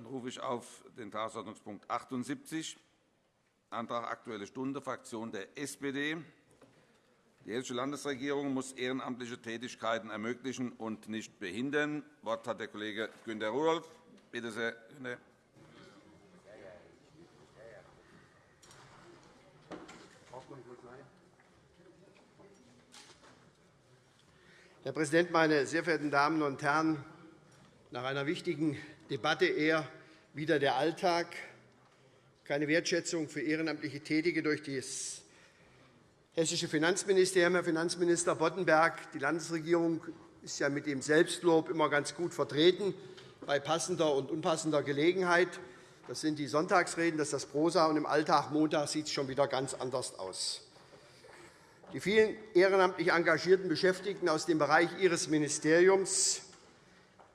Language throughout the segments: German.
Dann rufe ich auf den Tagesordnungspunkt 78, Antrag Aktuelle Stunde, Fraktion der SPD. Die Hessische Landesregierung muss ehrenamtliche Tätigkeiten ermöglichen und nicht behindern. Das Wort hat der Kollege Günter Rudolph. Bitte sehr, Günter. Herr Präsident, meine sehr verehrten Damen und Herren! Nach einer wichtigen Debatte eher wieder der Alltag, keine Wertschätzung für ehrenamtliche Tätige durch das hessische Finanzministerium. Herr Finanzminister Boddenberg, die Landesregierung ist ja mit dem Selbstlob immer ganz gut vertreten bei passender und unpassender Gelegenheit. Das sind die Sonntagsreden, das ist das Prosa, und im Alltag Montag sieht es schon wieder ganz anders aus. Die vielen ehrenamtlich engagierten Beschäftigten aus dem Bereich Ihres Ministeriums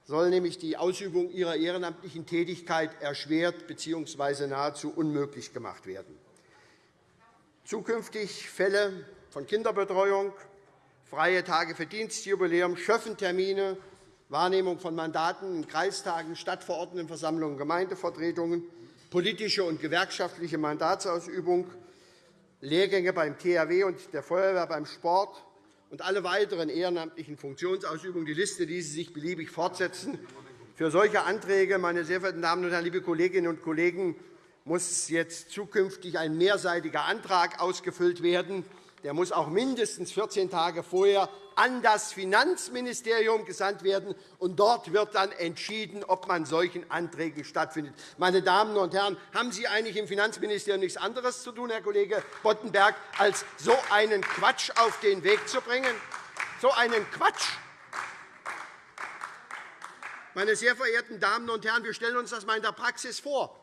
sollen nämlich die Ausübung ihrer ehrenamtlichen Tätigkeit erschwert bzw. nahezu unmöglich gemacht werden. Zukünftig Fälle von Kinderbetreuung, freie Tage für Dienstjubiläum, Schöffentermine, Wahrnehmung von Mandaten in Kreistagen, Stadtverordnetenversammlungen, Gemeindevertretungen, politische und gewerkschaftliche Mandatsausübung, Lehrgänge beim THW und der Feuerwehr beim Sport und alle weiteren ehrenamtlichen Funktionsausübungen. Die Liste ließe sich beliebig fortsetzen. Für solche Anträge, meine sehr verehrten Damen und Herren, liebe Kolleginnen und Kollegen, muss jetzt zukünftig ein mehrseitiger Antrag ausgefüllt werden. Der muss auch mindestens 14 Tage vorher an das Finanzministerium gesandt werden. und Dort wird dann entschieden, ob man solchen Anträgen stattfindet. Meine Damen und Herren, haben Sie eigentlich im Finanzministerium nichts anderes zu tun, Herr Kollege Boddenberg, als so einen Quatsch auf den Weg zu bringen? So einen Quatsch! Meine sehr verehrten Damen und Herren, wir stellen uns das einmal in der Praxis vor.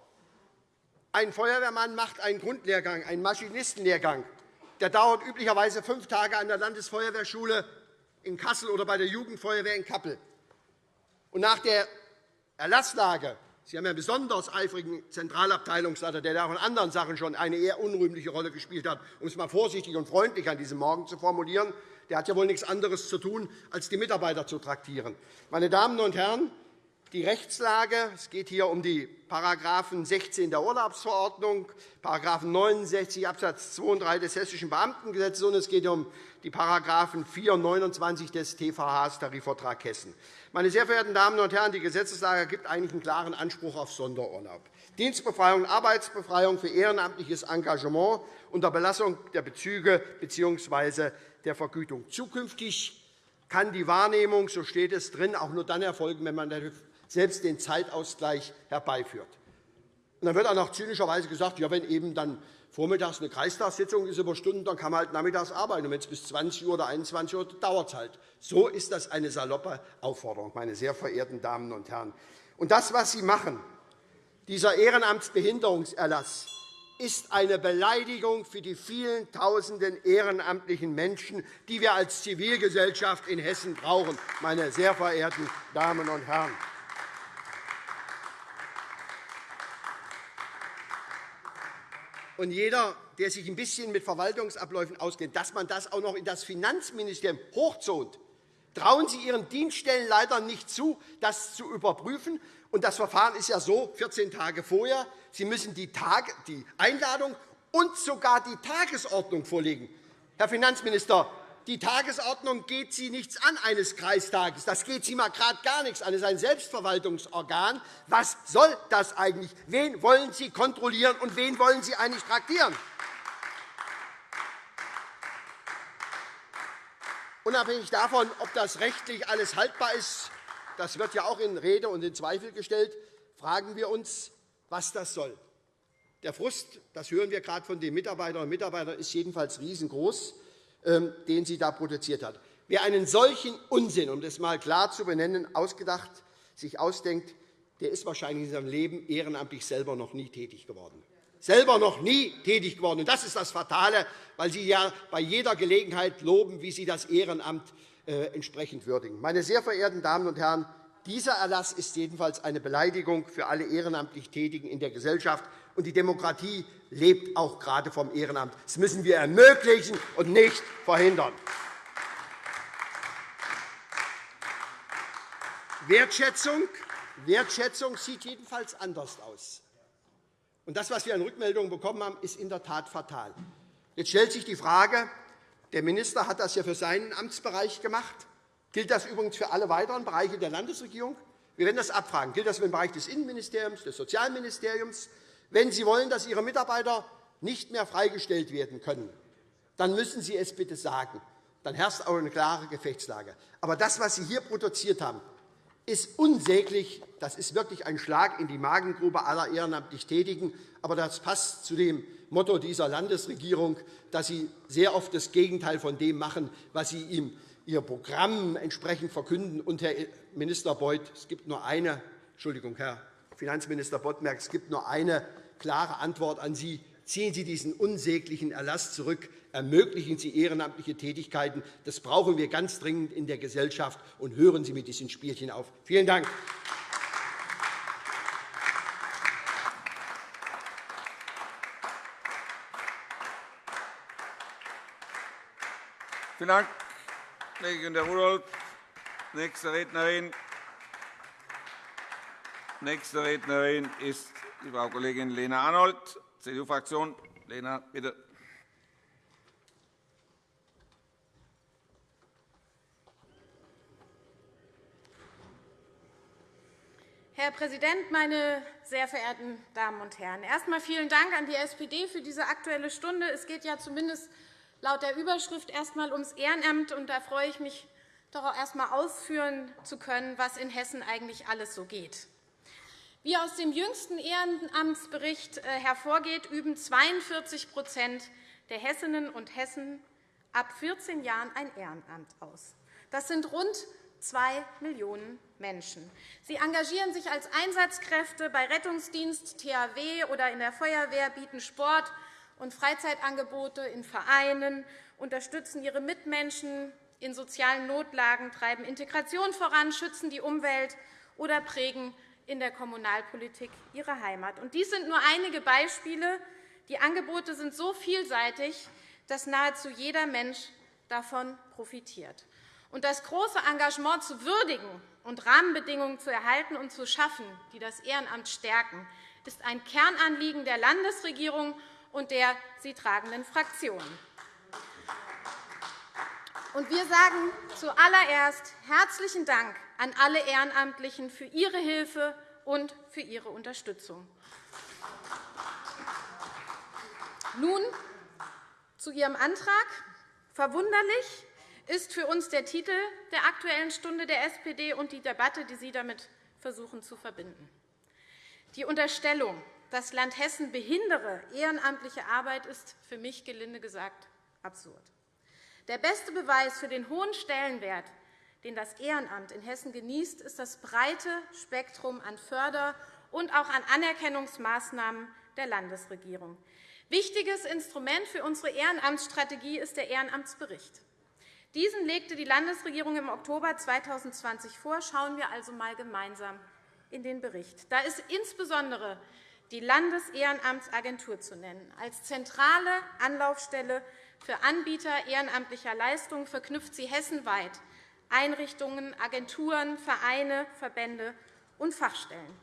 Ein Feuerwehrmann macht einen Grundlehrgang, einen Maschinistenlehrgang. Der dauert üblicherweise fünf Tage an der Landesfeuerwehrschule in Kassel oder bei der Jugendfeuerwehr in Kappel. Und nach der Erlasslage Sie haben einen besonders eifrigen Zentralabteilungsleiter, der auch in anderen Sachen schon eine eher unrühmliche Rolle gespielt hat, um es einmal vorsichtig und freundlich an diesem Morgen zu formulieren. Der hat ja wohl nichts anderes zu tun, als die Mitarbeiter zu traktieren. Meine Damen und Herren, die Rechtslage. Es geht hier um die § 16 der Urlaubsverordnung, § 69 Abs. 2 und 3 des Hessischen Beamtengesetzes, und es geht um die § 4 und 29 des TVH Tarifvertrag Hessen. Meine sehr verehrten Damen und Herren, die Gesetzeslage gibt eigentlich einen klaren Anspruch auf Sonderurlaub. Dienstbefreiung und Arbeitsbefreiung für ehrenamtliches Engagement unter Belastung der Bezüge bzw. der Vergütung. Zukünftig kann die Wahrnehmung, so steht es drin, auch nur dann erfolgen, wenn man selbst den Zeitausgleich herbeiführt. Und dann wird auch noch zynischerweise gesagt, ja, wenn eben dann vormittags eine Kreistagssitzung ist über Stunden, dann kann man halt nachmittags arbeiten. Und wenn es bis 20 Uhr oder 21 Uhr dauert es halt. So ist das eine saloppe Aufforderung, meine sehr verehrten Damen und Herren. Und das, was Sie machen, dieser Ehrenamtsbehinderungserlass, ist eine Beleidigung für die vielen Tausenden ehrenamtlichen Menschen, die wir als Zivilgesellschaft in Hessen brauchen, meine sehr verehrten Damen und Herren. Und jeder, der sich ein bisschen mit Verwaltungsabläufen auskennt, dass man das auch noch in das Finanzministerium hochzont, trauen Sie Ihren Dienststellen leider nicht zu, das zu überprüfen. Und das Verfahren ist ja so, 14 Tage vorher, Sie müssen die, Einladung und sogar die Tagesordnung vorlegen. Herr Finanzminister, die Tagesordnung geht Sie nichts an eines Kreistages. Das geht Sie mal gerade gar nichts an. Es ist ein Selbstverwaltungsorgan. Was soll das eigentlich? Wen wollen Sie kontrollieren und wen wollen Sie eigentlich traktieren? Unabhängig davon, ob das rechtlich alles haltbar ist, das wird ja auch in Rede und in Zweifel gestellt, fragen wir uns, was das soll. Der Frust, das hören wir gerade von den Mitarbeiterinnen und Mitarbeitern, ist jedenfalls riesengroß. Ähm, den sie da produziert hat. Wer einen solchen Unsinn, um das einmal klar zu benennen, ausgedacht, sich ausdenkt, der ist wahrscheinlich in seinem Leben ehrenamtlich selber noch nie tätig geworden. Selber noch nie tätig geworden. Das ist das Fatale, weil Sie ja bei jeder Gelegenheit loben, wie Sie das Ehrenamt äh, entsprechend würdigen. Meine sehr verehrten Damen und Herren, dieser Erlass ist jedenfalls eine Beleidigung für alle ehrenamtlich Tätigen in der Gesellschaft. Und die Demokratie lebt auch gerade vom Ehrenamt. Das müssen wir ermöglichen und nicht verhindern. Wertschätzung Wertschätzung sieht jedenfalls anders aus. Und das, was wir an Rückmeldungen bekommen haben, ist in der Tat fatal. Jetzt stellt sich die Frage, der Minister hat das ja für seinen Amtsbereich gemacht. Gilt das übrigens für alle weiteren Bereiche der Landesregierung? Wir werden das abfragen. Gilt das für den Bereich des Innenministeriums, des Sozialministeriums? Wenn Sie wollen, dass Ihre Mitarbeiter nicht mehr freigestellt werden können, dann müssen Sie es bitte sagen. Dann herrscht auch eine klare Gefechtslage. Aber das, was Sie hier produziert haben, ist unsäglich. Das ist wirklich ein Schlag in die Magengrube aller ehrenamtlich Tätigen. Aber das passt zu dem Motto dieser Landesregierung, dass sie sehr oft das Gegenteil von dem machen, was sie ihm ihr Programm entsprechend verkünden. Und, Herr Minister Beuth, es gibt nur eine, Entschuldigung, Herr Finanzminister Bodmerk, es gibt nur eine klare Antwort an Sie. Ziehen Sie diesen unsäglichen Erlass zurück. Ermöglichen Sie ehrenamtliche Tätigkeiten. Das brauchen wir ganz dringend in der Gesellschaft. Und hören Sie mit diesen Spielchen auf. Vielen Dank. Vielen Dank, Kollegin Rudolph. Nächste Rednerin. Nächste Rednerin ist die Frau Kollegin Lena Arnold, CDU-Fraktion. Lena, bitte. Herr Präsident, meine sehr verehrten Damen und Herren! Erst einmal vielen Dank an die SPD für diese Aktuelle Stunde. Es geht ja zumindest laut der Überschrift erst einmal ums Ehrenamt. Und da freue ich mich, doch auch erst einmal ausführen zu können, was in Hessen eigentlich alles so geht. Wie aus dem jüngsten Ehrenamtsbericht äh, hervorgeht, üben 42% der Hessinnen und Hessen ab 14 Jahren ein Ehrenamt aus. Das sind rund 2 Millionen Menschen. Sie engagieren sich als Einsatzkräfte bei Rettungsdienst, THW oder in der Feuerwehr, bieten Sport und Freizeitangebote in Vereinen, unterstützen ihre Mitmenschen in sozialen Notlagen, treiben Integration voran, schützen die Umwelt oder prägen in der Kommunalpolitik ihre Heimat. Dies sind nur einige Beispiele. Die Angebote sind so vielseitig, dass nahezu jeder Mensch davon profitiert. Das große Engagement zu würdigen und Rahmenbedingungen zu erhalten und zu schaffen, die das Ehrenamt stärken, ist ein Kernanliegen der Landesregierung und der sie tragenden Fraktionen. Wir sagen zuallererst herzlichen Dank an alle Ehrenamtlichen für ihre Hilfe und für ihre Unterstützung. Nun zu Ihrem Antrag. Verwunderlich ist für uns der Titel der Aktuellen Stunde der SPD und die Debatte, die Sie damit versuchen zu verbinden. Die Unterstellung, das Land Hessen behindere ehrenamtliche Arbeit, ist für mich gelinde gesagt absurd. Der beste Beweis für den hohen Stellenwert, den das Ehrenamt in Hessen genießt, ist das breite Spektrum an Förder- und auch an Anerkennungsmaßnahmen der Landesregierung. Wichtiges Instrument für unsere Ehrenamtsstrategie ist der Ehrenamtsbericht. Diesen legte die Landesregierung im Oktober 2020 vor. Schauen wir also einmal gemeinsam in den Bericht. Da ist insbesondere die Landesehrenamtsagentur zu nennen. Als zentrale Anlaufstelle für Anbieter ehrenamtlicher Leistungen verknüpft sie hessenweit Einrichtungen, Agenturen, Vereine, Verbände und Fachstellen.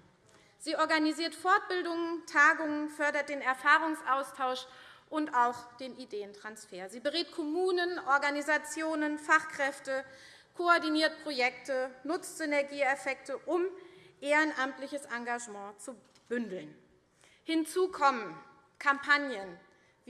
Sie organisiert Fortbildungen, Tagungen, fördert den Erfahrungsaustausch und auch den Ideentransfer. Sie berät Kommunen, Organisationen, Fachkräfte, koordiniert Projekte, nutzt Synergieeffekte, um ehrenamtliches Engagement zu bündeln. Hinzu kommen Kampagnen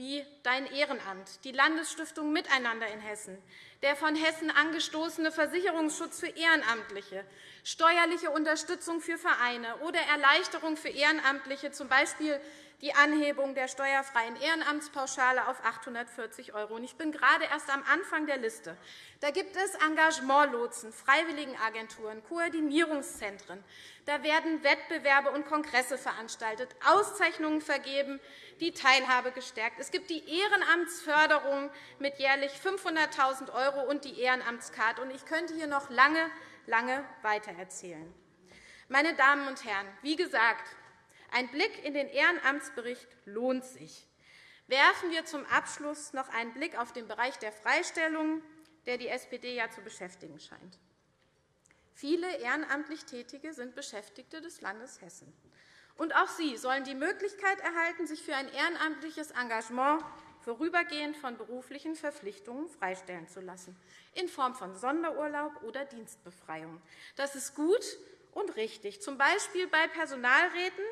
wie Dein Ehrenamt, die Landesstiftung Miteinander in Hessen, der von Hessen angestoßene Versicherungsschutz für Ehrenamtliche, steuerliche Unterstützung für Vereine oder Erleichterung für Ehrenamtliche, z. B die Anhebung der steuerfreien Ehrenamtspauschale auf 840 €. Ich bin gerade erst am Anfang der Liste. Da gibt es Engagementlotsen, Freiwilligenagenturen, Koordinierungszentren. Da werden Wettbewerbe und Kongresse veranstaltet, Auszeichnungen vergeben, die Teilhabe gestärkt. Es gibt die Ehrenamtsförderung mit jährlich 500.000 € und die Ehrenamtskarte. Ich könnte hier noch lange, lange weitererzählen. Meine Damen und Herren, wie gesagt, ein Blick in den Ehrenamtsbericht lohnt sich. Werfen wir zum Abschluss noch einen Blick auf den Bereich der Freistellungen, der die SPD ja zu beschäftigen scheint. Viele ehrenamtlich Tätige sind Beschäftigte des Landes Hessen. Und auch sie sollen die Möglichkeit erhalten, sich für ein ehrenamtliches Engagement vorübergehend von beruflichen Verpflichtungen freistellen zu lassen, in Form von Sonderurlaub oder Dienstbefreiung. Das ist gut und richtig, z. B. bei Personalräten.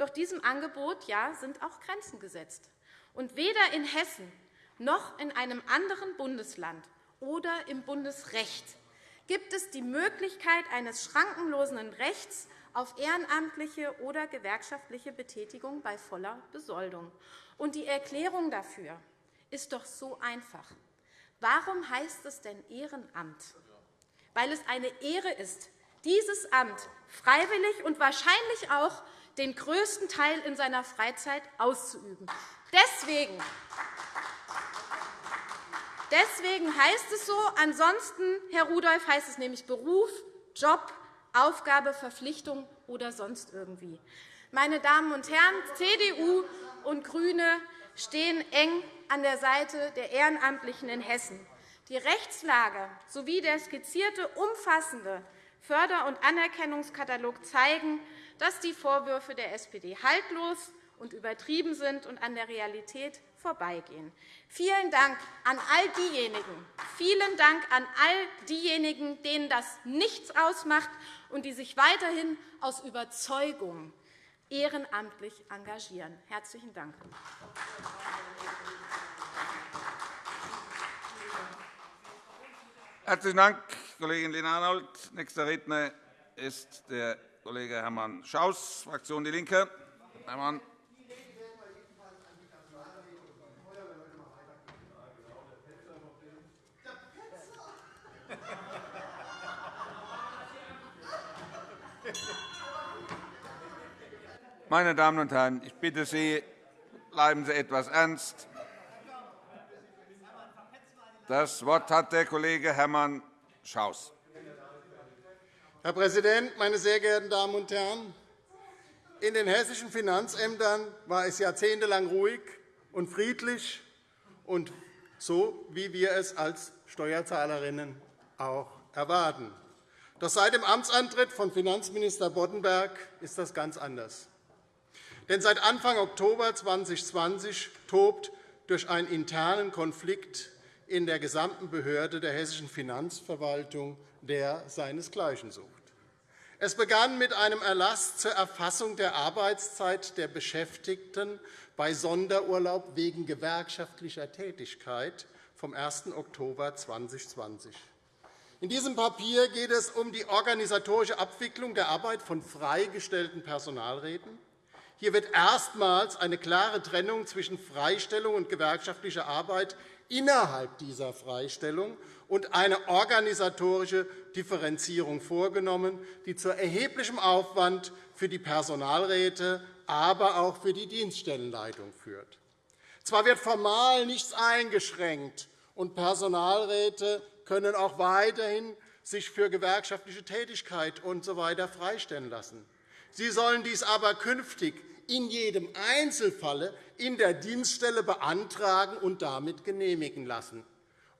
Doch diesem Angebot ja, sind auch Grenzen gesetzt. Und weder in Hessen noch in einem anderen Bundesland oder im Bundesrecht gibt es die Möglichkeit eines schrankenlosen Rechts auf ehrenamtliche oder gewerkschaftliche Betätigung bei voller Besoldung. Und die Erklärung dafür ist doch so einfach. Warum heißt es denn Ehrenamt? Weil es eine Ehre ist, dieses Amt freiwillig und wahrscheinlich auch den größten Teil in seiner Freizeit auszuüben. Deswegen Deswegen heißt es so. Ansonsten, Herr Rudolph, heißt es nämlich Beruf, Job, Aufgabe, Verpflichtung oder sonst irgendwie. Meine Damen und Herren, CDU und GRÜNE stehen eng an der Seite der Ehrenamtlichen in Hessen. Die Rechtslage sowie der skizzierte umfassende Förder- und Anerkennungskatalog zeigen, dass die Vorwürfe der SPD haltlos und übertrieben sind und an der Realität vorbeigehen. Vielen Dank an all diejenigen, vielen Dank an all diejenigen, denen das nichts ausmacht und die sich weiterhin aus Überzeugung ehrenamtlich engagieren. Herzlichen Dank. Herzlichen Dank, Kollegin Lena Arnold. Nächster Redner ist der Kollege Hermann Schaus, Fraktion DIE LINKE. Hermann. Meine Damen und Herren, ich bitte Sie, bleiben Sie etwas ernst. Das Wort hat der Kollege Hermann Schaus. Herr Präsident, meine sehr geehrten Damen und Herren! In den hessischen Finanzämtern war es jahrzehntelang ruhig und friedlich, und so wie wir es als Steuerzahlerinnen auch erwarten. Doch seit dem Amtsantritt von Finanzminister Boddenberg ist das ganz anders. Denn seit Anfang Oktober 2020 tobt durch einen internen Konflikt in der gesamten Behörde der hessischen Finanzverwaltung, der seinesgleichen sucht. Es begann mit einem Erlass zur Erfassung der Arbeitszeit der Beschäftigten bei Sonderurlaub wegen gewerkschaftlicher Tätigkeit vom 1. Oktober 2020. In diesem Papier geht es um die organisatorische Abwicklung der Arbeit von freigestellten Personalräten, hier wird erstmals eine klare Trennung zwischen Freistellung und gewerkschaftlicher Arbeit innerhalb dieser Freistellung und eine organisatorische Differenzierung vorgenommen, die zu erheblichem Aufwand für die Personalräte, aber auch für die Dienststellenleitung führt. Zwar wird formal nichts eingeschränkt, und Personalräte können auch weiterhin sich für gewerkschaftliche Tätigkeit usw. So freistellen lassen. Sie sollen dies aber künftig in jedem Einzelfalle in der Dienststelle beantragen und damit genehmigen lassen.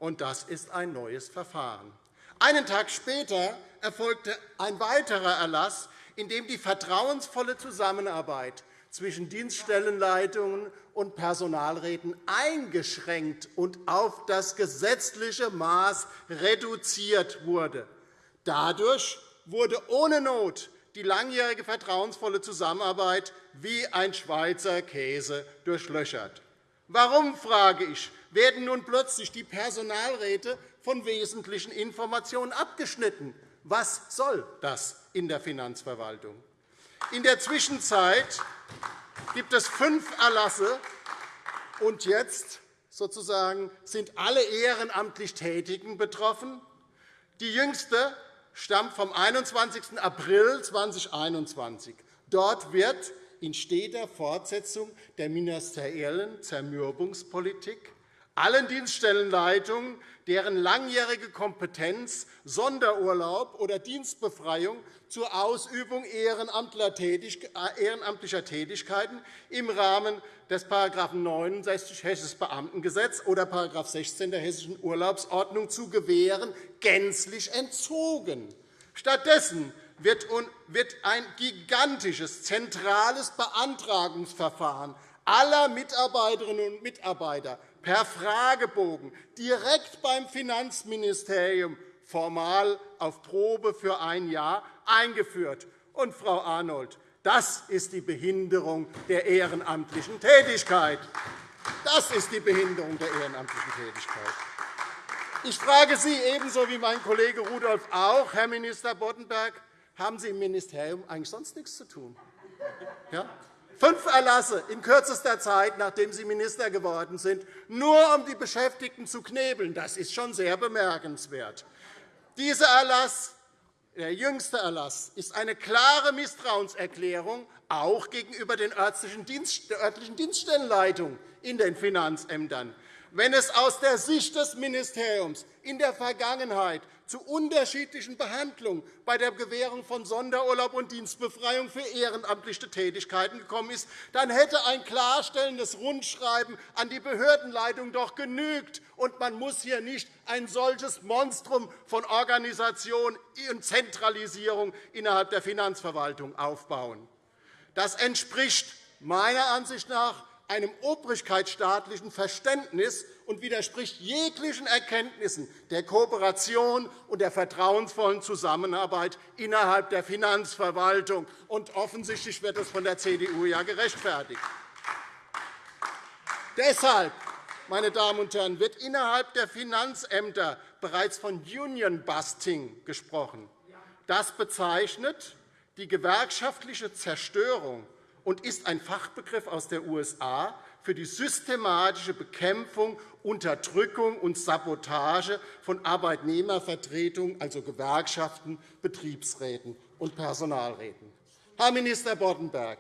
Und das ist ein neues Verfahren. Einen Tag später erfolgte ein weiterer Erlass, in dem die vertrauensvolle Zusammenarbeit zwischen Dienststellenleitungen und Personalräten eingeschränkt und auf das gesetzliche Maß reduziert wurde. Dadurch wurde ohne Not die langjährige vertrauensvolle Zusammenarbeit wie ein Schweizer Käse durchlöchert. Warum, frage ich, werden nun plötzlich die Personalräte von wesentlichen Informationen abgeschnitten? Was soll das in der Finanzverwaltung? In der Zwischenzeit gibt es fünf Erlasse, und jetzt sozusagen sind alle ehrenamtlich Tätigen betroffen. Die jüngste stammt vom 21. April 2021. Dort wird in steter Fortsetzung der ministeriellen Zermürbungspolitik allen Dienststellenleitungen, deren langjährige Kompetenz Sonderurlaub oder Dienstbefreiung zur Ausübung ehrenamtlicher Tätigkeiten im Rahmen des § 69 Hessisches Beamtengesetz oder § 16 der Hessischen Urlaubsordnung zu gewähren, gänzlich entzogen. Stattdessen wird ein gigantisches zentrales Beantragungsverfahren aller Mitarbeiterinnen und Mitarbeiter per Fragebogen direkt beim Finanzministerium formal auf Probe für ein Jahr eingeführt. Und, Frau Arnold, das ist die Behinderung der ehrenamtlichen Tätigkeit. Das ist die Behinderung der ehrenamtlichen Tätigkeit. Ich frage Sie ebenso wie mein Kollege Rudolph auch, Herr Minister Boddenberg, haben Sie im Ministerium eigentlich sonst nichts zu tun? Ja? Fünf Erlasse in kürzester Zeit, nachdem Sie Minister geworden sind, nur um die Beschäftigten zu knebeln. Das ist schon sehr bemerkenswert. Dieser Erlass, der jüngste Erlass, ist eine klare Misstrauenserklärung auch gegenüber den örtlichen Dienststellenleitungen in den Finanzämtern. Wenn es aus der Sicht des Ministeriums in der Vergangenheit zu unterschiedlichen Behandlungen bei der Gewährung von Sonderurlaub und Dienstbefreiung für ehrenamtliche Tätigkeiten gekommen ist, dann hätte ein klarstellendes Rundschreiben an die Behördenleitung doch genügt, und man muss hier nicht ein solches Monstrum von Organisation und Zentralisierung innerhalb der Finanzverwaltung aufbauen. Das entspricht meiner Ansicht nach einem obrigkeitsstaatlichen Verständnis und widerspricht jeglichen Erkenntnissen der Kooperation und der vertrauensvollen Zusammenarbeit innerhalb der Finanzverwaltung. Und offensichtlich wird das von der CDU ja gerechtfertigt. Deshalb meine Damen und Herren, wird innerhalb der Finanzämter bereits von Union-Busting gesprochen. Das bezeichnet die gewerkschaftliche Zerstörung und ist ein Fachbegriff aus den USA für die systematische Bekämpfung, Unterdrückung und Sabotage von Arbeitnehmervertretungen, also Gewerkschaften, Betriebsräten und Personalräten. Herr Minister Boddenberg,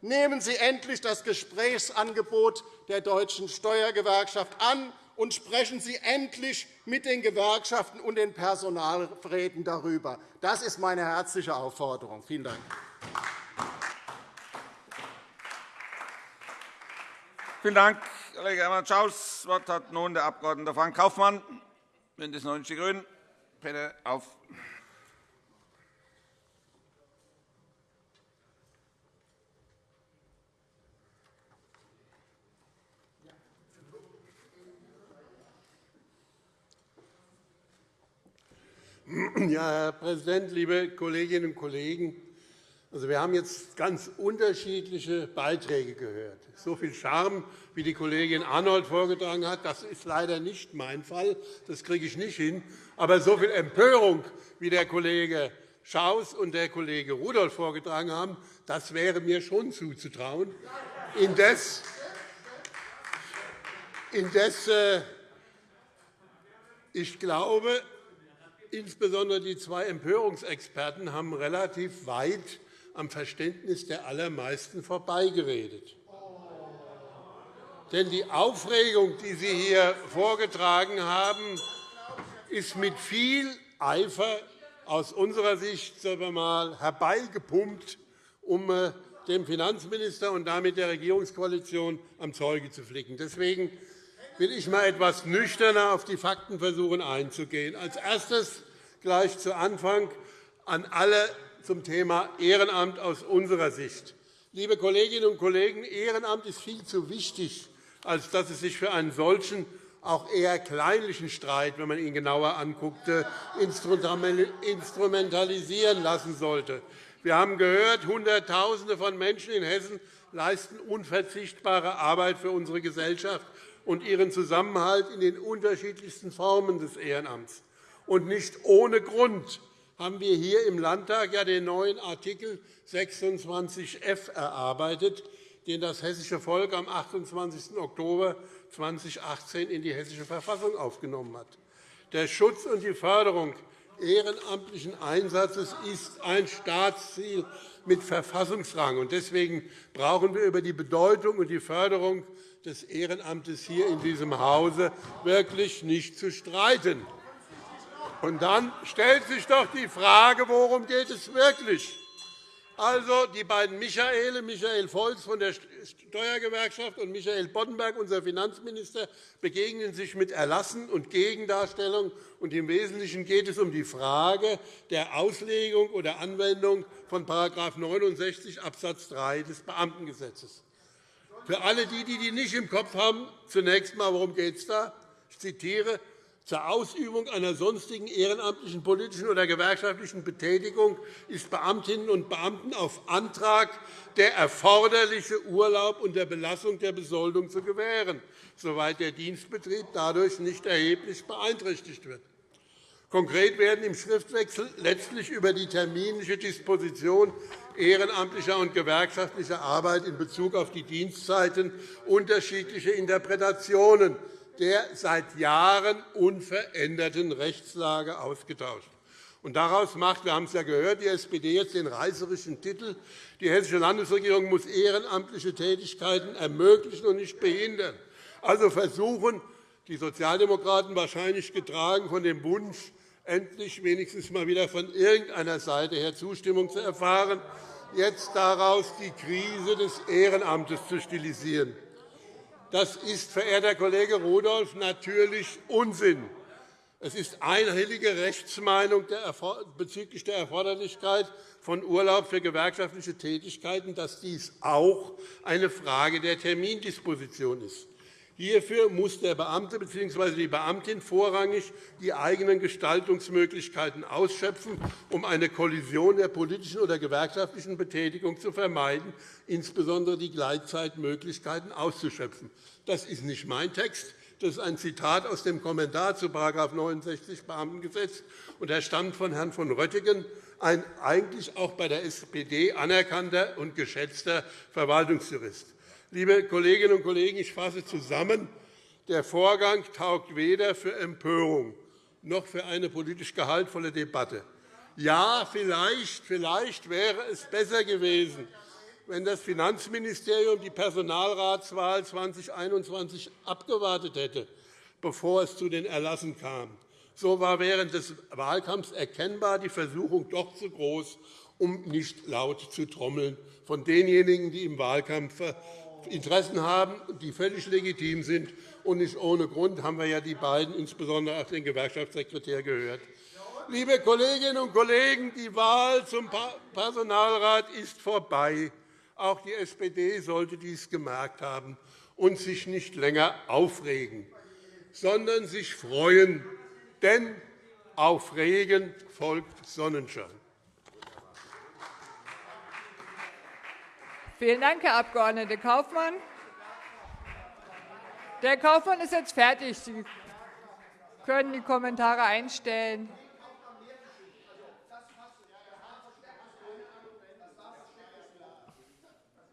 nehmen Sie endlich das Gesprächsangebot der Deutschen Steuergewerkschaft an und sprechen Sie endlich mit den Gewerkschaften und den Personalräten darüber. Das ist meine herzliche Aufforderung. Vielen Dank. Vielen Dank, Kollege Hermann-Schaus. Das Wort hat nun der Abg. Frank Kaufmann, BÜNDNIS 90 die GRÜNEN. Bitte auf. Ja, Herr Präsident, liebe Kolleginnen und Kollegen! Also, wir haben jetzt ganz unterschiedliche Beiträge gehört. So viel Charme, wie die Kollegin Arnold vorgetragen hat, das ist leider nicht mein Fall. Das kriege ich nicht hin. Aber so viel Empörung, wie der Kollege Schaus und der Kollege Rudolph vorgetragen haben, das wäre mir schon zuzutrauen. Indes, indes äh, ich glaube, insbesondere die zwei Empörungsexperten haben relativ weit am Verständnis der allermeisten vorbeigeredet. Denn die Aufregung, die Sie hier vorgetragen haben, ist mit viel Eifer aus unserer Sicht mal, herbeigepumpt, um äh, dem Finanzminister und damit der Regierungskoalition am Zeuge zu flicken. Deswegen will ich einmal etwas nüchterner auf die Fakten versuchen einzugehen. Als erstes gleich zu Anfang an alle zum Thema Ehrenamt aus unserer Sicht. Liebe Kolleginnen und Kollegen, Ehrenamt ist viel zu wichtig, als dass es sich für einen solchen auch eher kleinlichen Streit, wenn man ihn genauer anguckt, instrumentalisieren lassen sollte. Wir haben gehört, Hunderttausende von Menschen in Hessen leisten unverzichtbare Arbeit für unsere Gesellschaft und ihren Zusammenhalt in den unterschiedlichsten Formen des Ehrenamts. Und nicht ohne Grund haben wir hier im Landtag ja den neuen Artikel 26f erarbeitet, den das hessische Volk am 28. Oktober 2018 in die Hessische Verfassung aufgenommen hat. Der Schutz und die Förderung ehrenamtlichen Einsatzes ist ein Staatsziel mit Verfassungsrang. Deswegen brauchen wir über die Bedeutung und die Förderung des Ehrenamtes hier in diesem Hause wirklich nicht zu streiten. Und dann stellt sich doch die Frage, worum geht es wirklich? Also die beiden Michaele, Michael Volz von der Steuergewerkschaft und Michael Boddenberg, unser Finanzminister, begegnen sich mit Erlassen und Gegendarstellung. Und Im Wesentlichen geht es um die Frage der Auslegung oder Anwendung von § 69 Abs. 3 des Beamtengesetzes. Für alle, die, die nicht im Kopf haben, zunächst einmal, worum geht es da? Ich zitiere zur Ausübung einer sonstigen ehrenamtlichen, politischen oder gewerkschaftlichen Betätigung ist Beamtinnen und Beamten auf Antrag der erforderliche Urlaub unter Belastung der Besoldung zu gewähren, soweit der Dienstbetrieb dadurch nicht erheblich beeinträchtigt wird. Konkret werden im Schriftwechsel letztlich über die terminliche Disposition ehrenamtlicher und gewerkschaftlicher Arbeit in Bezug auf die Dienstzeiten unterschiedliche Interpretationen der seit Jahren unveränderten Rechtslage ausgetauscht. Und daraus macht, wir haben es ja gehört, die SPD jetzt den reißerischen Titel, die Hessische Landesregierung muss ehrenamtliche Tätigkeiten ermöglichen und nicht behindern. Also versuchen die Sozialdemokraten, wahrscheinlich getragen von dem Wunsch, endlich wenigstens mal wieder von irgendeiner Seite her Zustimmung zu erfahren, jetzt daraus die Krise des Ehrenamtes zu stilisieren. Das ist, verehrter Kollege Rudolph, natürlich Unsinn. Es ist einhellige Rechtsmeinung bezüglich der Erforderlichkeit von Urlaub für gewerkschaftliche Tätigkeiten, dass dies auch eine Frage der Termindisposition ist. Hierfür muss der Beamte bzw. die Beamtin vorrangig die eigenen Gestaltungsmöglichkeiten ausschöpfen, um eine Kollision der politischen oder gewerkschaftlichen Betätigung zu vermeiden, insbesondere die Gleitzeitmöglichkeiten auszuschöpfen. Das ist nicht mein Text. Das ist ein Zitat aus dem Kommentar zu § 69 Beamtengesetz, und er stammt von Herrn von Röttgen, ein eigentlich auch bei der SPD anerkannter und geschätzter Verwaltungsjurist. Liebe Kolleginnen und Kollegen, ich fasse zusammen. Der Vorgang taugt weder für Empörung noch für eine politisch gehaltvolle Debatte. Ja, vielleicht, vielleicht wäre es besser gewesen, wenn das Finanzministerium die Personalratswahl 2021 abgewartet hätte, bevor es zu den Erlassen kam. So war während des Wahlkampfs erkennbar die Versuchung doch zu groß, um nicht laut zu trommeln von denjenigen, die im Wahlkampf Interessen haben, die völlig legitim sind. Und nicht ohne Grund haben wir ja die beiden, insbesondere auch den Gewerkschaftssekretär, gehört. Liebe Kolleginnen und Kollegen, die Wahl zum Personalrat ist vorbei. Auch die SPD sollte dies gemerkt haben und sich nicht länger aufregen, sondern sich freuen. Denn auf Regen folgt Sonnenschein. Vielen Dank, Herr Abg. Kaufmann. Der Kaufmann ist jetzt fertig. Sie können die Kommentare einstellen.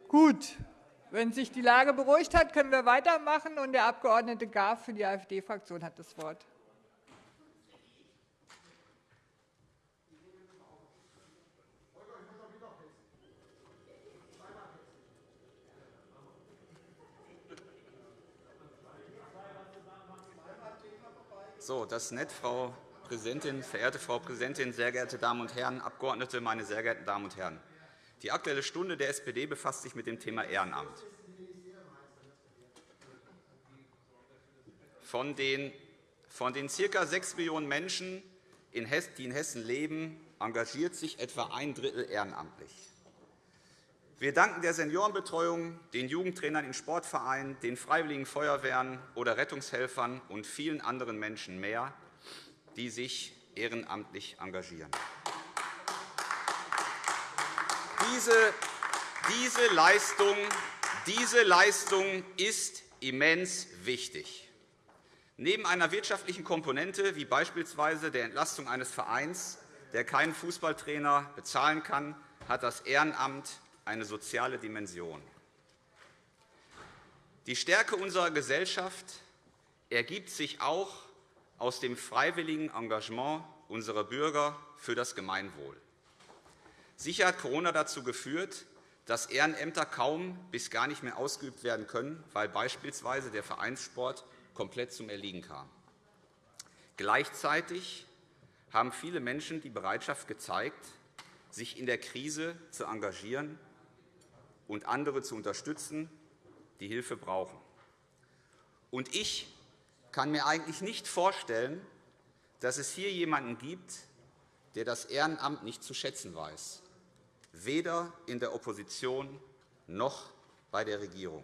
Gut. Wenn sich die Lage beruhigt hat, können wir weitermachen. Und der Abg. Graf für die AfD-Fraktion hat das Wort. So, das ist nett, Frau Präsidentin, verehrte Frau Präsidentin, sehr geehrte Damen und Herren Abgeordnete, meine sehr geehrten Damen und Herren! Die Aktuelle Stunde der SPD befasst sich mit dem Thema Ehrenamt. Von den, von den ca. 6 Millionen Menschen, die in Hessen leben, engagiert sich etwa ein Drittel ehrenamtlich. Wir danken der Seniorenbetreuung, den Jugendtrainern in Sportvereinen, den Freiwilligen Feuerwehren oder Rettungshelfern und vielen anderen Menschen mehr, die sich ehrenamtlich engagieren. Diese, diese, Leistung, diese Leistung ist immens wichtig. Neben einer wirtschaftlichen Komponente wie beispielsweise der Entlastung eines Vereins, der keinen Fußballtrainer bezahlen kann, hat das Ehrenamt eine soziale Dimension. Die Stärke unserer Gesellschaft ergibt sich auch aus dem freiwilligen Engagement unserer Bürger für das Gemeinwohl. Sicher hat Corona dazu geführt, dass Ehrenämter kaum bis gar nicht mehr ausgeübt werden können, weil beispielsweise der Vereinssport komplett zum Erliegen kam. Gleichzeitig haben viele Menschen die Bereitschaft gezeigt, sich in der Krise zu engagieren und andere zu unterstützen, die Hilfe brauchen. Und ich kann mir eigentlich nicht vorstellen, dass es hier jemanden gibt, der das Ehrenamt nicht zu schätzen weiß, weder in der Opposition noch bei der Regierung.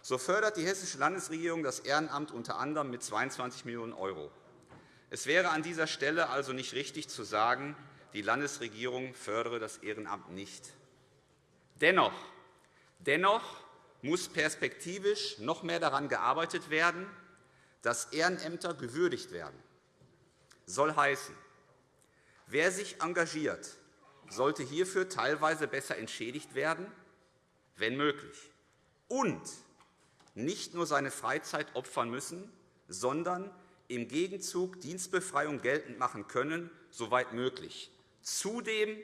So fördert die Hessische Landesregierung das Ehrenamt unter anderem mit 22 Millionen €. Es wäre an dieser Stelle also nicht richtig zu sagen, die Landesregierung fördere das Ehrenamt nicht. Dennoch, dennoch muss perspektivisch noch mehr daran gearbeitet werden, dass Ehrenämter gewürdigt werden. Soll heißen, wer sich engagiert, sollte hierfür teilweise besser entschädigt werden, wenn möglich, und nicht nur seine Freizeit opfern müssen, sondern im Gegenzug Dienstbefreiung geltend machen können, soweit möglich. Zudem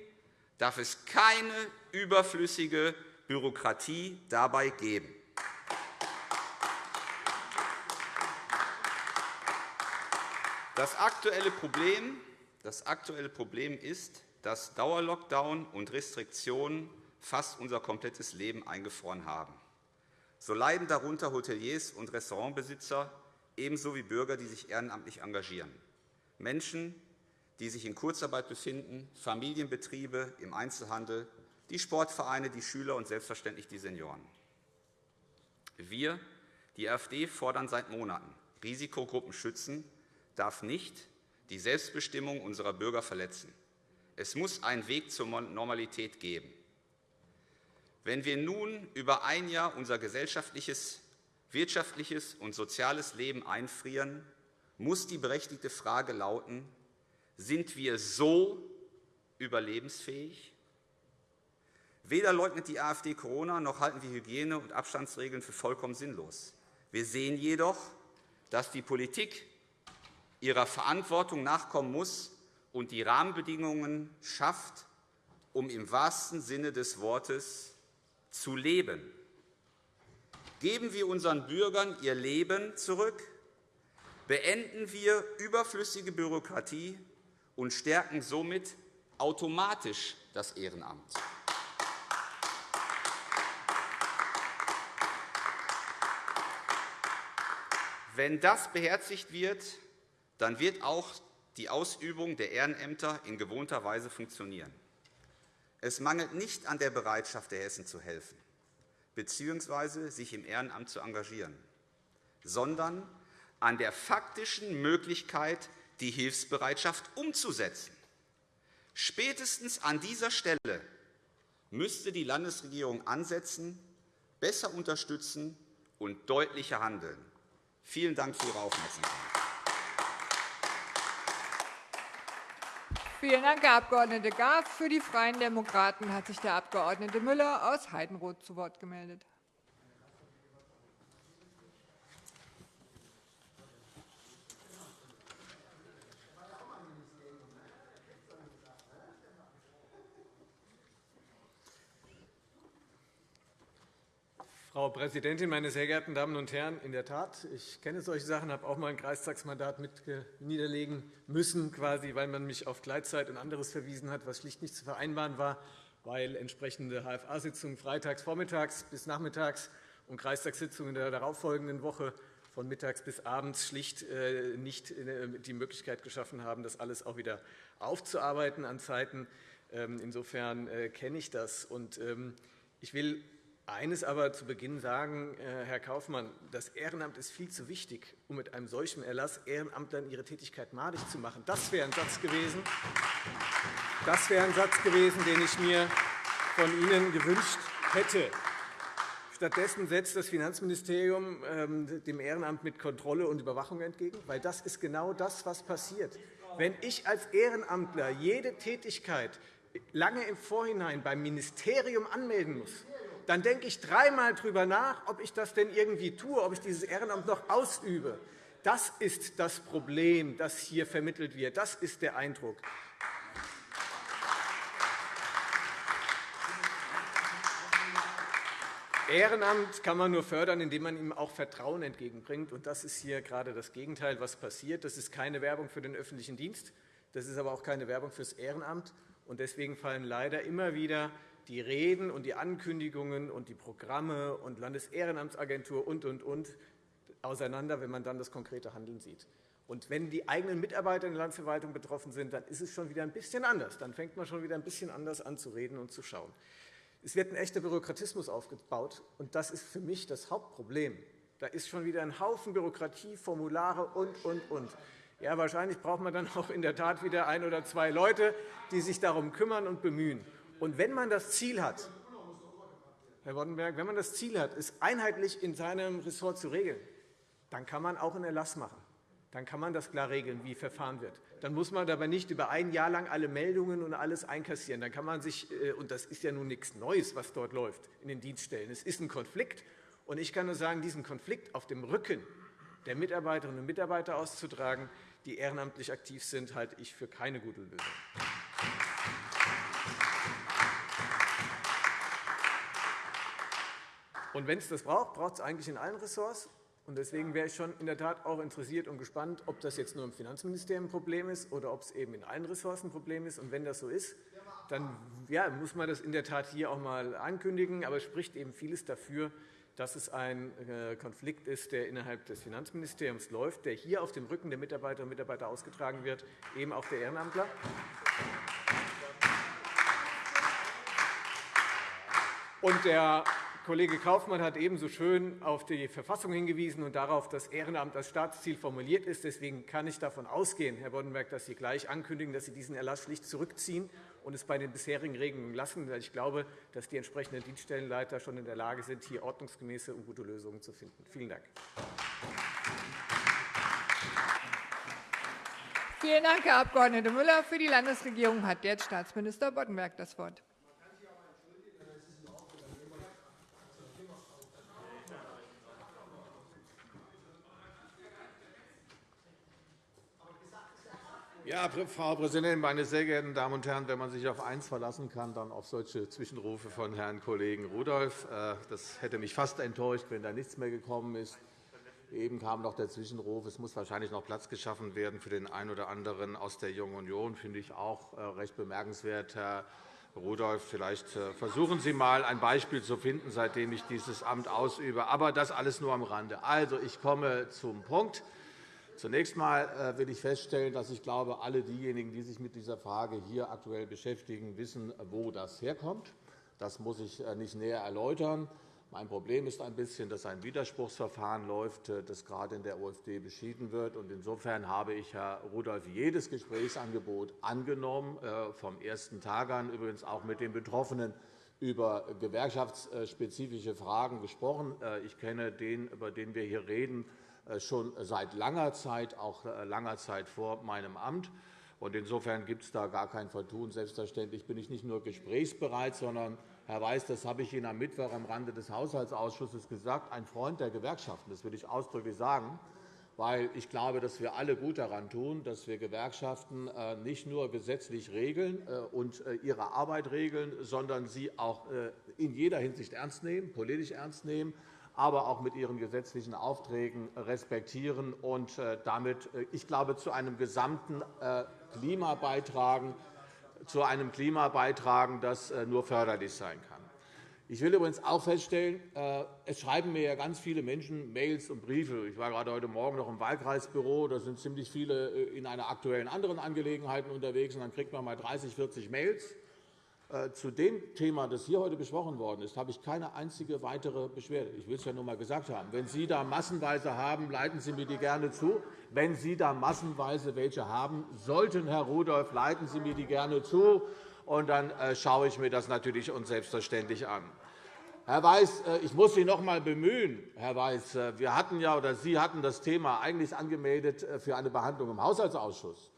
darf es keine überflüssige Bürokratie dabei geben. Das aktuelle Problem, das aktuelle Problem ist, dass Dauerlockdown und Restriktionen fast unser komplettes Leben eingefroren haben. So leiden darunter Hoteliers und Restaurantbesitzer, ebenso wie Bürger, die sich ehrenamtlich engagieren, Menschen, die sich in Kurzarbeit befinden, Familienbetriebe im Einzelhandel, die Sportvereine, die Schüler und selbstverständlich die Senioren. Wir, die AfD, fordern seit Monaten, Risikogruppen schützen darf nicht die Selbstbestimmung unserer Bürger verletzen. Es muss einen Weg zur Normalität geben. Wenn wir nun über ein Jahr unser gesellschaftliches, wirtschaftliches und soziales Leben einfrieren, muss die berechtigte Frage lauten, sind wir so überlebensfähig? Weder leugnet die AfD Corona, noch halten wir Hygiene- und Abstandsregeln für vollkommen sinnlos. Wir sehen jedoch, dass die Politik ihrer Verantwortung nachkommen muss und die Rahmenbedingungen schafft, um im wahrsten Sinne des Wortes zu leben. Geben wir unseren Bürgern ihr Leben zurück, beenden wir überflüssige Bürokratie und stärken somit automatisch das Ehrenamt. Wenn das beherzigt wird, dann wird auch die Ausübung der Ehrenämter in gewohnter Weise funktionieren. Es mangelt nicht an der Bereitschaft der Hessen zu helfen bzw. sich im Ehrenamt zu engagieren, sondern an der faktischen Möglichkeit, die Hilfsbereitschaft umzusetzen. Spätestens an dieser Stelle müsste die Landesregierung ansetzen, besser unterstützen und deutlicher handeln. Vielen Dank für Ihre Aufmerksamkeit. Vielen Dank, Herr Abg. Graf. Für die Freien Demokraten hat sich der Abg. Müller aus Heidenroth zu Wort gemeldet. Frau Präsidentin, meine sehr geehrten Damen und Herren! In der Tat, ich kenne solche Sachen, habe auch mal ein Kreistagsmandat mit niederlegen müssen, quasi, weil man mich auf Gleitzeit und anderes verwiesen hat, was schlicht nicht zu vereinbaren war, weil entsprechende HFA-Sitzungen freitags vormittags bis nachmittags und Kreistagssitzungen in der darauffolgenden Woche von mittags bis abends schlicht äh, nicht äh, die Möglichkeit geschaffen haben, das alles auch wieder aufzuarbeiten an Zeiten. Ähm, insofern äh, kenne ich das. Ähm, ich will eines aber zu Beginn sagen, äh, Herr Kaufmann, das Ehrenamt ist viel zu wichtig, um mit einem solchen Erlass Ehrenamtlern ihre Tätigkeit madig zu machen. Das wäre ein Satz gewesen, das wäre ein Satz gewesen, den ich mir von Ihnen gewünscht hätte. Stattdessen setzt das Finanzministerium ähm, dem Ehrenamt mit Kontrolle und Überwachung entgegen, weil das ist genau das, was passiert. Wenn ich als Ehrenamtler jede Tätigkeit lange im Vorhinein beim Ministerium anmelden muss, dann denke ich dreimal darüber nach, ob ich das denn irgendwie tue, ob ich dieses Ehrenamt noch ausübe. Das ist das Problem, das hier vermittelt wird. Das ist der Eindruck. Ehrenamt kann man nur fördern, indem man ihm auch Vertrauen entgegenbringt. Und das ist hier gerade das Gegenteil, was passiert. Das ist keine Werbung für den öffentlichen Dienst. Das ist aber auch keine Werbung fürs Ehrenamt. Deswegen fallen leider immer wieder die Reden und die Ankündigungen und die Programme und Landesehrenamtsagentur und, und, und auseinander, wenn man dann das konkrete Handeln sieht. Und wenn die eigenen Mitarbeiter in der Landesverwaltung betroffen sind, dann ist es schon wieder ein bisschen anders. Dann fängt man schon wieder ein bisschen anders an zu reden und zu schauen. Es wird ein echter Bürokratismus aufgebaut, und das ist für mich das Hauptproblem. Da ist schon wieder ein Haufen Bürokratie, Formulare und, und, und. Ja, wahrscheinlich braucht man dann auch in der Tat wieder ein oder zwei Leute, die sich darum kümmern und bemühen. Und wenn man das Ziel hat, Herr Boddenberg, wenn man das Ziel hat, es einheitlich in seinem Ressort zu regeln, dann kann man auch einen Erlass machen. Dann kann man das klar regeln, wie verfahren wird. Dann muss man aber nicht über ein Jahr lang alle Meldungen und alles einkassieren. Dann kann man sich, äh, und das ist ja nun nichts Neues, was dort läuft in den Dienststellen. Es ist ein Konflikt. Und ich kann nur sagen, diesen Konflikt auf dem Rücken der Mitarbeiterinnen und Mitarbeiter auszutragen, die ehrenamtlich aktiv sind, halte ich für keine gute Lösung. Und wenn es das braucht, braucht es eigentlich in allen Ressorts. Und deswegen wäre ich schon in der Tat auch interessiert und gespannt, ob das jetzt nur im Finanzministerium ein Problem ist oder ob es eben in allen Ressorts ein Problem ist. Und wenn das so ist, dann ja, muss man das in der Tat hier auch einmal ankündigen. Aber es spricht eben vieles dafür, dass es ein äh, Konflikt ist, der innerhalb des Finanzministeriums läuft, der hier auf dem Rücken der Mitarbeiterinnen und Mitarbeiter ausgetragen wird, eben auch der Ehrenamtler. Und der Kollege Kaufmann hat ebenso schön auf die Verfassung hingewiesen und darauf, dass Ehrenamt als Staatsziel formuliert ist. Deswegen kann ich davon ausgehen, Herr Boddenberg, dass Sie gleich ankündigen, dass Sie diesen Erlass schlicht zurückziehen und es bei den bisherigen Regelungen lassen. Ich glaube, dass die entsprechenden Dienststellenleiter schon in der Lage sind, hier ordnungsgemäße und gute Lösungen zu finden. Vielen Dank. Vielen Dank, Herr Abg. Müller. Für die Landesregierung hat jetzt Staatsminister Boddenberg das Wort. Ja, Frau Präsidentin, meine sehr geehrten Damen und Herren! Wenn man sich auf eins verlassen kann, dann auf solche Zwischenrufe von Herrn Kollegen Rudolph. Äh, das hätte mich fast enttäuscht, wenn da nichts mehr gekommen ist. Eben kam noch der Zwischenruf, es muss wahrscheinlich noch Platz geschaffen werden für den einen oder anderen aus der Jungen Union. Das finde ich auch äh, recht bemerkenswert, Herr Rudolph. Vielleicht äh, versuchen Sie einmal ein Beispiel zu finden, seitdem ich dieses Amt ausübe. Aber das alles nur am Rande. Also, ich komme zum Punkt. Zunächst einmal äh, will ich feststellen, dass ich glaube, alle diejenigen, die sich mit dieser Frage hier aktuell beschäftigen, wissen, wo das herkommt. Das muss ich äh, nicht näher erläutern. Mein Problem ist ein bisschen, dass ein Widerspruchsverfahren läuft, äh, das gerade in der OFD beschieden wird. Insofern habe ich, Herr Rudolph, jedes Gesprächsangebot angenommen, vom ersten Tag an, übrigens auch mit den Betroffenen über gewerkschaftsspezifische Fragen gesprochen. Ich kenne den, über den wir hier reden, schon seit langer Zeit, auch äh, langer Zeit vor meinem Amt. Insofern gibt es da gar kein Vertun. Selbstverständlich bin ich nicht nur gesprächsbereit, sondern, Herr Weiß, das habe ich Ihnen am Mittwoch am Rande des Haushaltsausschusses gesagt, ein Freund der Gewerkschaften. Das will ich ausdrücklich sagen, weil ich glaube, dass wir alle gut daran tun, dass wir Gewerkschaften äh, nicht nur gesetzlich regeln und ihre Arbeit regeln, sondern sie auch in jeder Hinsicht ernst nehmen, politisch ernst nehmen aber auch mit ihren gesetzlichen Aufträgen respektieren und äh, damit, äh, ich glaube, zu einem gesamten äh, Klima beitragen, zu einem Klima beitragen, das nur förderlich sein kann. Ich will übrigens auch feststellen, es schreiben mir ja ganz viele Menschen Mails und Briefe. Ich war gerade heute Morgen noch im Wahlkreisbüro. Da sind ziemlich viele in einer aktuellen anderen Angelegenheiten unterwegs. Und dann kriegt man mal 30, 40 Mails. Äh, zu dem Thema, das hier heute besprochen worden ist, habe ich keine einzige weitere Beschwerde. Ich will es ja nur einmal gesagt haben. Wenn Sie da massenweise haben, leiten Sie mir die gerne zu. Wenn Sie da massenweise welche haben sollten, Herr Rudolph, leiten Sie mir die gerne zu. Und dann äh, schaue ich mir das natürlich und selbstverständlich an. Herr Weiß, äh, ich muss Sie noch einmal bemühen. Herr Weiß, wir hatten ja, oder Sie hatten das Thema eigentlich angemeldet für eine Behandlung im Haushaltsausschuss.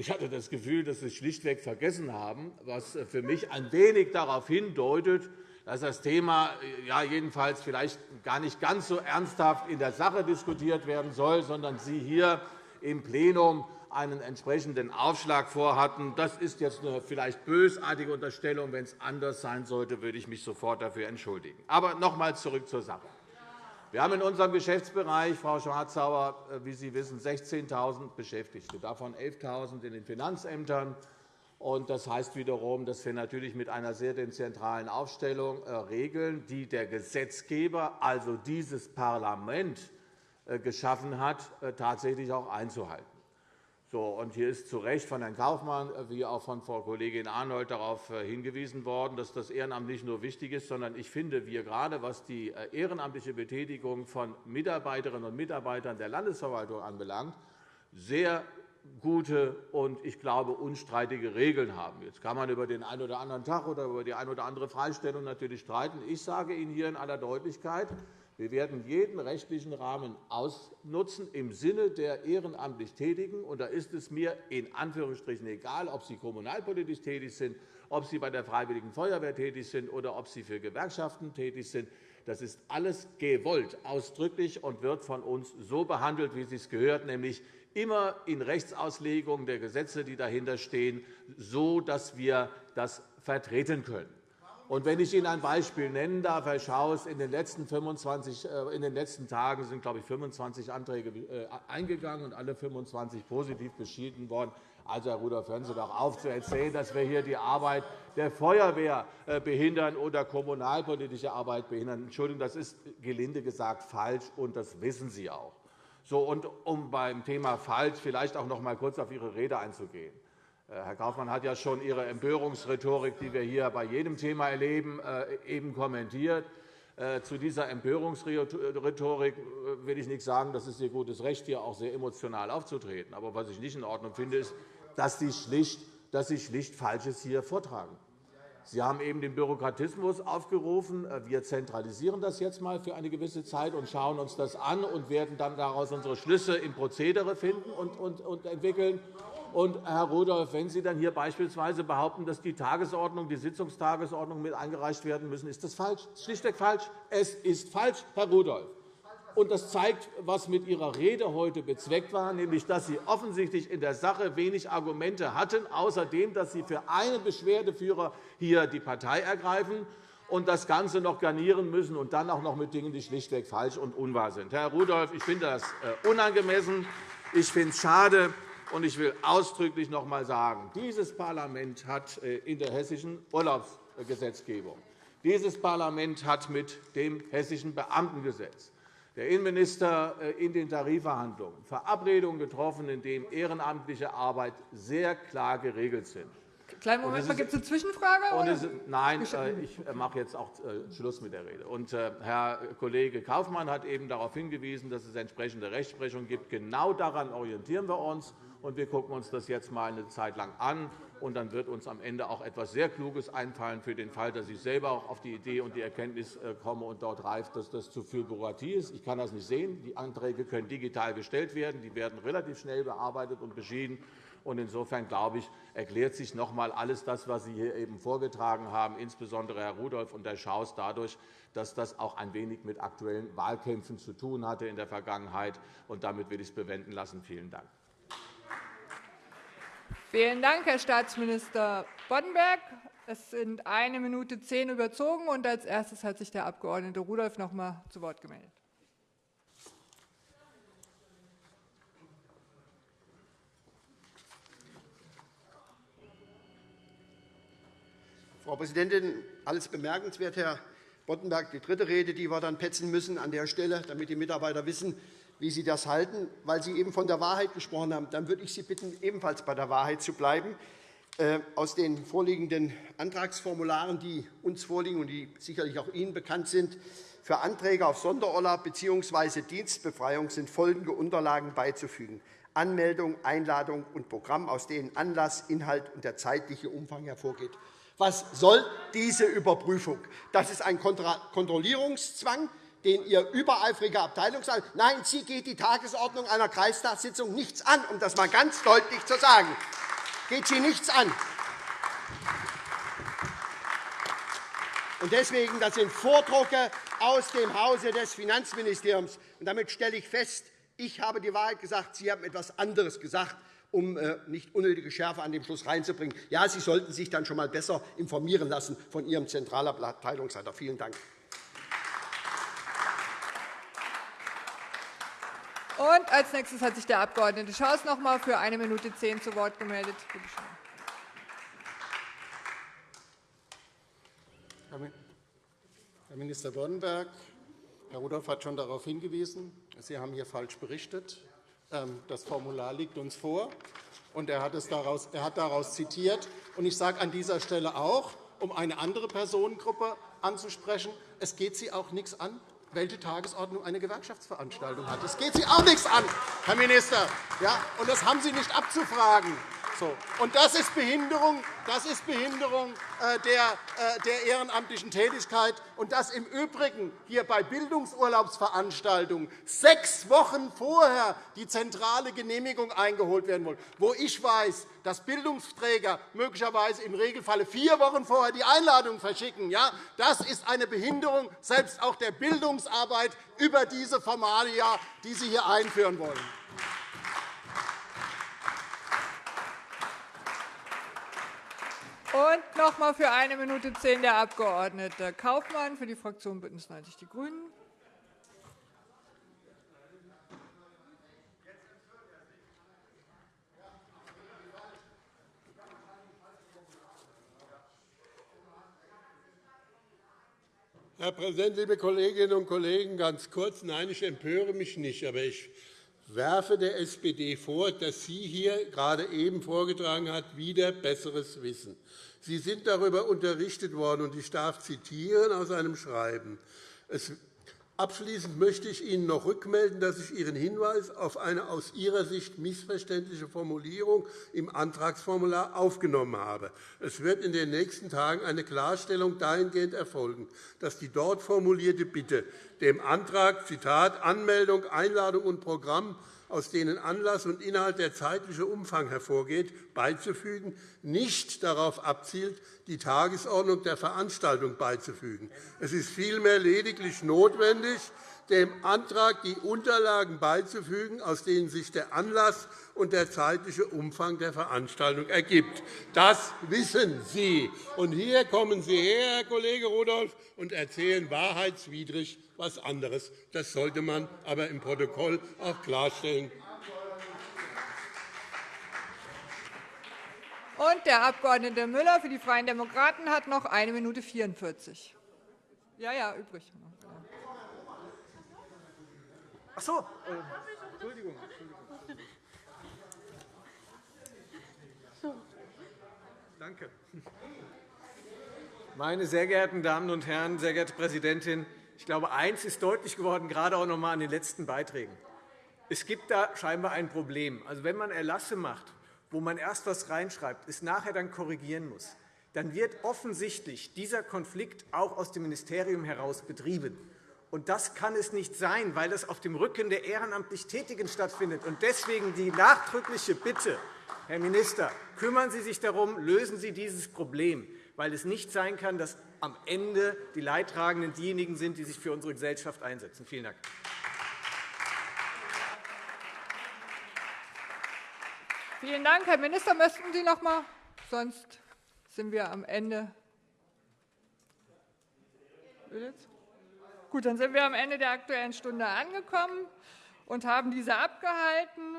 Ich hatte das Gefühl, dass Sie schlichtweg vergessen haben, was für mich ein wenig darauf hindeutet, dass das Thema ja, jedenfalls vielleicht gar nicht ganz so ernsthaft in der Sache diskutiert werden soll, sondern Sie hier im Plenum einen entsprechenden Aufschlag vorhatten. Das ist jetzt eine vielleicht bösartige Unterstellung. Wenn es anders sein sollte, würde ich mich sofort dafür entschuldigen. Aber noch einmal zurück zur Sache. Wir haben in unserem Geschäftsbereich, Frau Schwarz-Sauer, äh, wie Sie wissen, 16.000 Beschäftigte, davon 11.000 in den Finanzämtern, Das heißt wiederum, dass wir natürlich mit einer sehr dezentralen Aufstellung äh, regeln, die der Gesetzgeber, also dieses Parlament, äh, geschaffen hat, tatsächlich auch einzuhalten. So, und hier ist zu Recht von Herrn Kaufmann wie auch von Frau Kollegin Arnold darauf hingewiesen worden, dass das Ehrenamt nicht nur wichtig ist, sondern ich finde, wir gerade was die ehrenamtliche Betätigung von Mitarbeiterinnen und Mitarbeitern der Landesverwaltung anbelangt, sehr gute und ich glaube unstreitige Regeln haben. Jetzt kann man über den einen oder anderen Tag oder über die eine oder andere Freistellung natürlich streiten. Ich sage Ihnen hier in aller Deutlichkeit, wir werden jeden rechtlichen Rahmen ausnutzen im Sinne der ehrenamtlich Tätigen. Und da ist es mir in Anführungsstrichen egal, ob Sie kommunalpolitisch tätig sind, ob Sie bei der Freiwilligen Feuerwehr tätig sind oder ob Sie für Gewerkschaften tätig sind. Das ist alles gewollt, ausdrücklich und wird von uns so behandelt, wie es sich gehört, nämlich immer in Rechtsauslegung der Gesetze, die dahinter stehen, so dass wir das vertreten können. Und wenn ich Ihnen ein Beispiel nennen darf, Herr Schaus, in den letzten, 25, äh, in den letzten Tagen sind, glaube ich, 25 Anträge äh, eingegangen und alle 25 positiv beschieden worden. Also, Herr Rudolph, hören Sie doch auf zu erzählen, dass wir hier die Arbeit der Feuerwehr äh, behindern oder kommunalpolitische Arbeit behindern. Entschuldigung, das ist gelinde gesagt falsch, und das wissen Sie auch. So, und um beim Thema falsch vielleicht auch noch einmal kurz auf Ihre Rede einzugehen. Äh, Herr Kaufmann hat ja schon Ihre Empörungsrhetorik, die wir hier bei jedem Thema erleben, äh, eben kommentiert. Äh, zu dieser Empörungsrhetorik will ich nicht sagen, das ist Ihr gutes Recht, hier auch sehr emotional aufzutreten. Aber was ich nicht in Ordnung finde, ist, dass Sie schlicht, dass Sie schlicht Falsches hier vortragen. Sie haben eben den Bürokratismus aufgerufen. Wir zentralisieren das jetzt einmal für eine gewisse Zeit und schauen uns das an und werden dann daraus unsere Schlüsse im Prozedere finden und entwickeln. Und, Herr Rudolph, wenn Sie dann hier beispielsweise behaupten, dass die Tagesordnung, die Sitzungstagesordnung mit eingereicht werden müssen, ist das falsch. Das ist schlichtweg falsch. Es ist falsch, Herr Rudolph. Und das zeigt, was mit Ihrer Rede heute bezweckt war, nämlich dass Sie offensichtlich in der Sache wenig Argumente hatten, außerdem, dass Sie für einen Beschwerdeführer hier die Partei ergreifen und das Ganze noch garnieren müssen und dann auch noch mit Dingen, die schlichtweg falsch und unwahr sind. Herr Rudolph, ich finde das äh, unangemessen. Ich finde es schade. Und ich will ausdrücklich noch einmal sagen, dieses Parlament hat äh, in der hessischen Urlaubsgesetzgebung, dieses Parlament hat mit dem hessischen Beamtengesetz der Innenminister äh, in den Tarifverhandlungen Verabredungen getroffen, in denen ehrenamtliche Arbeit sehr klar geregelt sind. Kleinen Moment gibt es eine Zwischenfrage? Ist, nein, äh, ich mache jetzt auch Schluss mit der Rede. Und Herr Kollege Kaufmann hat eben darauf hingewiesen, dass es entsprechende Rechtsprechung gibt. Genau daran orientieren wir uns. Und wir gucken uns das jetzt einmal eine Zeit lang an. Und dann wird uns am Ende auch etwas sehr Kluges einfallen für den Fall, dass ich selber auch auf die Idee und die Erkenntnis äh, komme und dort reift, dass das zu viel Bürokratie ist. Ich kann das nicht sehen. Die Anträge können digital gestellt werden. Die werden relativ schnell bearbeitet und beschieden. Insofern glaube ich, erklärt sich noch einmal alles das, was Sie hier eben vorgetragen haben, insbesondere Herr Rudolph und Herr Schaus, dadurch, dass das auch ein wenig mit aktuellen Wahlkämpfen zu tun hatte in der Vergangenheit. Und damit will ich es bewenden lassen. Vielen Dank. Vielen Dank, Herr Staatsminister Boddenberg. Es sind eine Minute zehn überzogen. Und als erstes hat sich der Abg. Rudolph noch einmal zu Wort gemeldet. Frau Präsidentin, alles bemerkenswert, Herr Boddenberg. Die dritte Rede, die wir dann petzen müssen an der Stelle, damit die Mitarbeiter wissen, wie Sie das halten, weil Sie eben von der Wahrheit gesprochen haben. Dann würde ich Sie bitten, ebenfalls bei der Wahrheit zu bleiben. Äh, aus den vorliegenden Antragsformularen, die uns vorliegen und die sicherlich auch Ihnen bekannt sind, für Anträge auf Sonderurlaub bzw. Dienstbefreiung sind folgende Unterlagen beizufügen. Anmeldung, Einladung und Programm, aus denen Anlass, Inhalt und der zeitliche Umfang hervorgeht. Was soll diese Überprüfung? Das ist ein Kontrollierungszwang den Ihr übereifriger Abteilungsleiter. Nein, Sie geht die Tagesordnung einer Kreistagssitzung nichts an, um das einmal ganz deutlich zu sagen. Geht Sie nichts an. Deswegen, das sind Vordrucke aus dem Hause des Finanzministeriums. Und damit stelle ich fest, ich habe die Wahrheit gesagt, Sie haben etwas anderes gesagt, um äh, nicht unnötige Schärfe an dem Schluss reinzubringen. Ja, Sie sollten sich dann schon einmal besser informieren lassen von Ihrem Zentralabteilungsleiter. Vielen Dank. Und als nächstes hat sich der Abg. Schaus noch einmal für eine Minute zehn zu Wort gemeldet. Bitte schön. Herr Minister Boddenberg, Herr Rudolph hat schon darauf hingewiesen, Sie haben hier falsch berichtet. Ähm, das Formular liegt uns vor, und er hat, es daraus, er hat daraus zitiert. Ich sage an dieser Stelle auch, um eine andere Personengruppe anzusprechen, es geht Sie auch nichts an, welche Tagesordnung eine Gewerkschaftsveranstaltung hat. Es geht Sie auch nichts an, Herr Minister. Ja, und das haben Sie nicht abzufragen. So. Und das ist Behinderung, das ist Behinderung äh, der, äh, der ehrenamtlichen Tätigkeit. Und das im Übrigen hier bei Bildungsurlaubsveranstaltungen sechs Wochen vorher die zentrale Genehmigung eingeholt werden muss, wo ich weiß, dass Bildungsträger möglicherweise im Regelfall vier Wochen vorher die Einladung verschicken. Ja, das ist eine Behinderung selbst auch der Bildungsarbeit über diese Formalia, die Sie hier einführen wollen. Und noch einmal für eine Minute zehn der Abg. Kaufmann für die Fraktion BÜNDNIS 90 die GRÜNEN. Herr Präsident, liebe Kolleginnen und Kollegen! Ganz kurz. Nein, ich empöre mich nicht, aber ich werfe der SPD vor, dass sie hier gerade eben vorgetragen hat, wieder besseres Wissen. Sie sind darüber unterrichtet worden, und ich darf zitieren aus einem Schreiben. Abschließend möchte ich Ihnen noch rückmelden, dass ich Ihren Hinweis auf eine aus Ihrer Sicht missverständliche Formulierung im Antragsformular aufgenommen habe. Es wird in den nächsten Tagen eine Klarstellung dahingehend erfolgen, dass die dort formulierte Bitte dem Antrag Zitat, Anmeldung, Einladung und Programm aus denen Anlass und Inhalt der zeitliche Umfang hervorgeht, beizufügen, nicht darauf abzielt, die Tagesordnung der Veranstaltung beizufügen. Es ist vielmehr lediglich notwendig, dem Antrag die Unterlagen beizufügen, aus denen sich der Anlass und der zeitliche Umfang der Veranstaltung ergibt. Das wissen Sie. Und hier kommen Sie her, Herr Kollege Rudolph, und erzählen wahrheitswidrig etwas anderes. Das sollte man aber im Protokoll auch klarstellen. Und der Abg. Müller für die Freien Demokraten hat noch 1 Minute 44. Ja, ja, übrig. Ach so. Entschuldigung. Danke. Meine sehr geehrten Damen und Herren, sehr geehrte Präsidentin, ich glaube, eines ist deutlich geworden, gerade auch noch einmal an den letzten Beiträgen. Es gibt da scheinbar ein Problem. Also, wenn man Erlasse macht, wo man erst etwas reinschreibt, es nachher dann korrigieren muss, dann wird offensichtlich dieser Konflikt auch aus dem Ministerium heraus betrieben. Und das kann es nicht sein, weil das auf dem Rücken der ehrenamtlich Tätigen stattfindet. Und deswegen die nachdrückliche Bitte, Herr Minister, kümmern Sie sich darum, lösen Sie dieses Problem, weil es nicht sein kann, dass am Ende die Leidtragenden diejenigen sind, die sich für unsere Gesellschaft einsetzen. Vielen Dank. Vielen Dank. Herr Minister, möchten Sie noch einmal? Sonst sind wir am Ende. Gut, dann sind wir am Ende der Aktuellen Stunde angekommen und haben diese abgehalten.